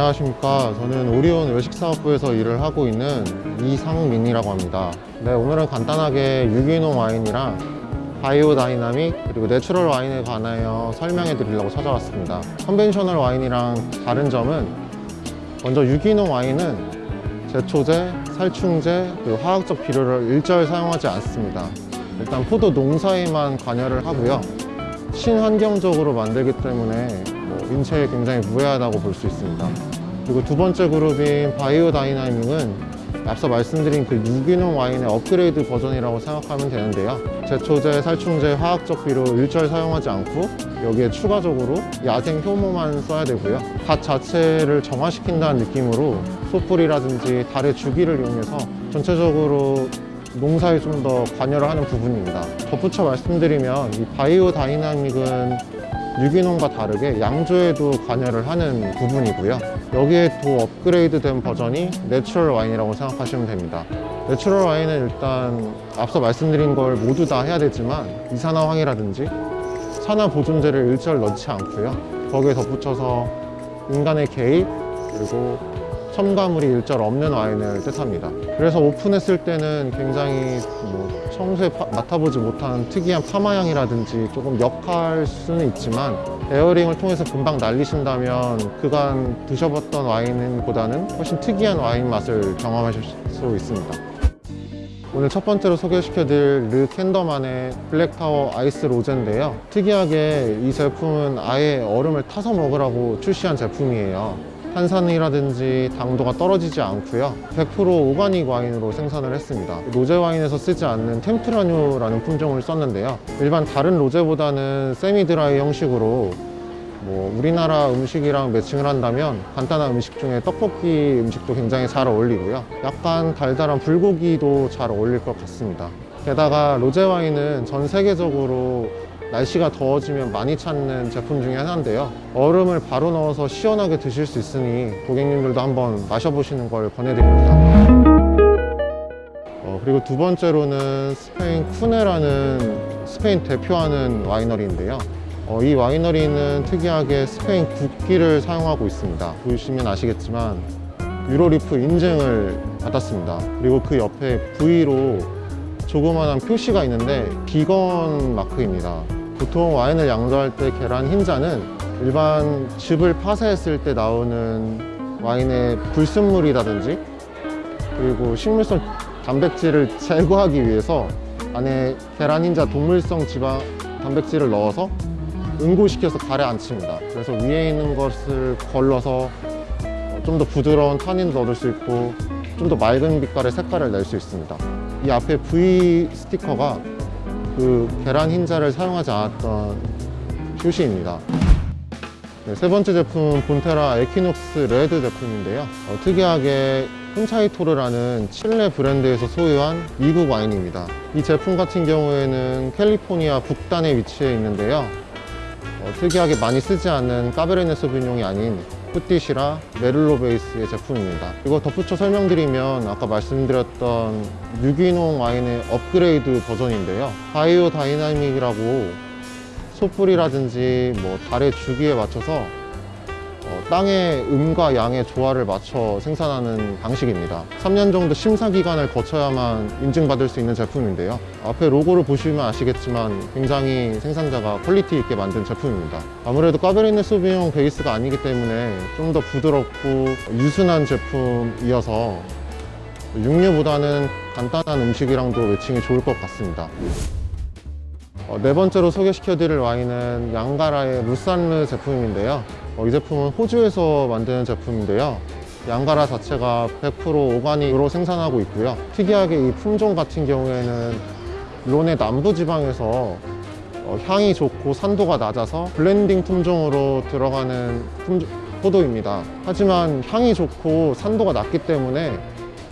안녕하십니까. 저는 오리온 외식사업부에서 일을 하고 있는 이상민이라고 합니다. 네 오늘은 간단하게 유기농 와인이랑 biodynamic 그리고 natural 와인에 관하여 설명해 드리려고 찾아왔습니다. conventional 와인이랑 다른 점은 먼저 유기농 와인은 제초제, 살충제, 그리고 화학적 비료를 일절 사용하지 않습니다. 일단 포도 농사에만 관여를 하고요. 친환경적으로 만들기 때문에 뭐 인체에 굉장히 무해하다고 볼 수 있습니다. 그리고 두 번째 그룹인 biodynamic은 앞서 말씀드린 그 유기농 와인의 업그레이드 버전이라고 생각하면 되는데요. 제초제, 살충제, 화학적 비료 일절 사용하지 않고 여기에 추가적으로 야생 효모만 써야 되고요. 밭 자체를 정화시킨다는 느낌으로 소뿔이라든지 달의 주기를 이용해서 전체적으로 농사에 좀 더 관여를 하는 부분입니다. 덧붙여 말씀드리면 이 biodynamic은 유기농과 다르게 양조에도 관여를 하는 부분이고요. 여기에 더 업그레이드 된 버전이 natural 와인이라고 생각하시면 됩니다. natural 와인은 일단 앞서 말씀드린 걸 모두 다 해야 되지만 이산화황이라든지 산화 보존제를 일절 넣지 않고요. 거기에 덧붙여서 인간의 개입 그리고 첨가물이 일절 없는 와인을 뜻합니다. 그래서 오픈했을 때는 굉장히 뭐 평소에 파- 맡아보지 못한 특이한 파마향이라든지 조금 역할 수는 있지만 airing을 통해서 금방 날리신다면 그간 드셔봤던 와인보다는 훨씬 특이한 와인 맛을 경험하실 수 있습니다. 오늘 첫 번째로 소개시켜드릴 르 켄더만의 블랙타워 아이스 로제인데요. 특이하게 이 제품은 아예 얼음을 타서 먹으라고 출시한 제품이에요. 탄산이라든지 당도가 떨어지지 않고요. 100% 오가닉 와인으로 생산을 했습니다. 로제 와인에서 쓰지 않는 템프라뉴라는 품종을 썼는데요. 일반 다른 로제보다는 세미 드라이 형식으로 뭐 우리나라 음식이랑 매칭을 한다면 간단한 음식 중에 떡볶이 음식도 굉장히 잘 어울리고요. 약간 달달한 불고기도 잘 어울릴 것 같습니다. 게다가 로제 와인은 전 세계적으로 날씨가 더워지면 많이 찾는 제품 중에 하나인데요. 얼음을 바로 넣어서 시원하게 드실 수 있으니 고객님들도 한번 마셔보시는 걸 권해드립니다. 어, 그리고 두 번째로는 스페인 쿠네라는 스페인 대표하는 winery인데요. 어, 이 winery는 특이하게 스페인 국기를 사용하고 있습니다. 보시면 아시겠지만 Euro Leaf 인증을 받았습니다. 그리고 그 옆에 V로 조그만한 표시가 있는데 비건 마크입니다. 보통 와인을 양조할 때 계란 흰자는 일반 즙을 파쇄했을 때 나오는 와인의 불순물이라든지 그리고 식물성 단백질을 제거하기 위해서 안에 계란 흰자 동물성 지방 단백질을 넣어서 응고시켜서 가라앉힙니다. 그래서 위에 있는 것을 걸러서 좀 더 부드러운 탄닌도 얻을 수 있고 좀 더 맑은 빛깔의 색깔을 낼 수 있습니다. 이 앞에 V 스티커가 그 계란 흰자를 사용하지 않았던 표시입니다. 네, 세 번째 제품은 본테라 에키녹스 레드 제품인데요. 어, 특이하게 콘차이토로라는 칠레 브랜드에서 소유한 미국 와인입니다. 이 제품 같은 경우에는 캘리포니아 북단에 위치해 있는데요. 어, 특이하게 많이 쓰지 않는 까베르네 소비뇽이 아닌 쁘띠 시라 메를로 베이스의 제품입니다. 이거 덧붙여 설명드리면 아까 말씀드렸던 유기농 와인의 업그레이드 버전인데요. biodynamic이라고 소뿔이라든지 뭐 달의 주기에 맞춰서 어, 땅의 음과 양의 조화를 맞춰 생산하는 방식입니다. 3년 정도 심사 기간을 거쳐야만 인증받을 수 있는 제품인데요. 앞에 로고를 보시면 아시겠지만 굉장히 생산자가 quality 있게 만든 제품입니다. 아무래도 까베르네 소비뇽 베이스가 아니기 때문에 좀 더 부드럽고 유순한 제품이어서 육류보다는 간단한 음식이랑도 matching이 좋을 것 같습니다. 어, 네 번째로 소개시켜드릴 와인은 양가라의 루산느 제품인데요. 어, 이 제품은 호주에서 만드는 제품인데요. 양가라 자체가 100% organic으로 생산하고 있고요. 특이하게 이 품종 같은 경우에는 론의 남부 지방에서 어, 향이 좋고 산도가 낮아서 blending 품종으로 들어가는 품종- 포도입니다. 하지만 향이 좋고 산도가 낮기 때문에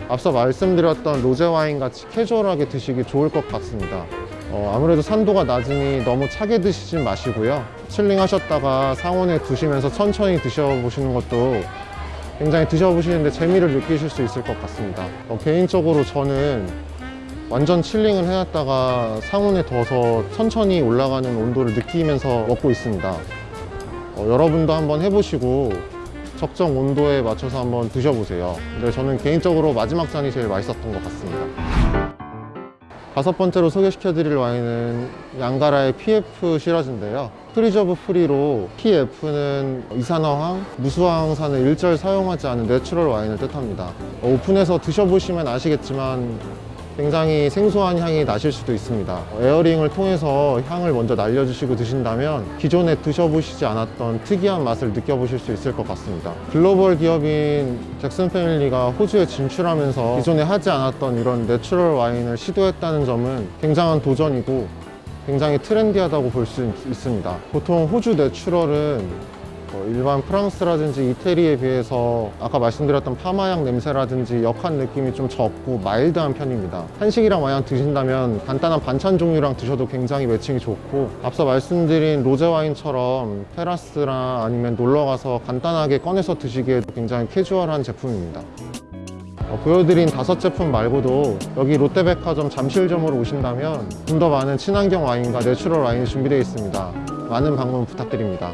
앞서 말씀드렸던 로제 와인 같이 캐주얼하게 드시기 좋을 것 같습니다. 어, 아무래도 산도가 낮으니 너무 차게 드시진 마시고요. chilling 하셨다가 상온에 두시면서 천천히 드셔보시는 것도 굉장히 드셔보시는데 재미를 느끼실 수 있을 것 같습니다. 어, 개인적으로 저는 완전 chilling을 해놨다가 상온에 둬서 천천히 올라가는 온도를 느끼면서 먹고 있습니다. 어, 여러분도 한번 해보시고 적정 온도에 맞춰서 한번 드셔보세요. 근데 저는 개인적으로 마지막 잔이 제일 맛있었던 것 같습니다. 다섯 번째로 소개시켜 드릴 와인은 양가라의 PF 시라즈인데요. preservative free로 PF는 이산화황, 무수아황산을 일절 사용하지 않은 natural 와인을 뜻합니다. 어, 오픈해서 드셔보시면 아시겠지만 굉장히 생소한 향이 나실 수도 있습니다. airing을 통해서 향을 먼저 날려주시고 드신다면 기존에 드셔보시지 않았던 특이한 맛을 느껴보실 수 있을 것 같습니다. 글로벌 기업인 잭슨 패밀리가 호주에 진출하면서 기존에 하지 않았던 이런 natural 와인을 시도했다는 점은 굉장한 도전이고 굉장히 trendy하다고 볼 수 있습니다. 보통 호주 natural은 뭐 일반 프랑스라든지 이태리에 비해서 아까 말씀드렸던 파마향 냄새라든지 역한 느낌이 좀 적고 mild한 편입니다. 한식이랑 만약 드신다면 간단한 반찬 종류랑 드셔도 굉장히 matching이 좋고 앞서 말씀드린 로제 와인처럼 테라스나 아니면 놀러 가서 간단하게 꺼내서 드시기에도 굉장히 캐주얼한 제품입니다. 어, 보여드린 다섯 제품 말고도 여기 롯데백화점 잠실점으로 오신다면 좀 더 많은 친환경 와인과 natural 와인이 준비되어 있습니다. 많은 방문 부탁드립니다.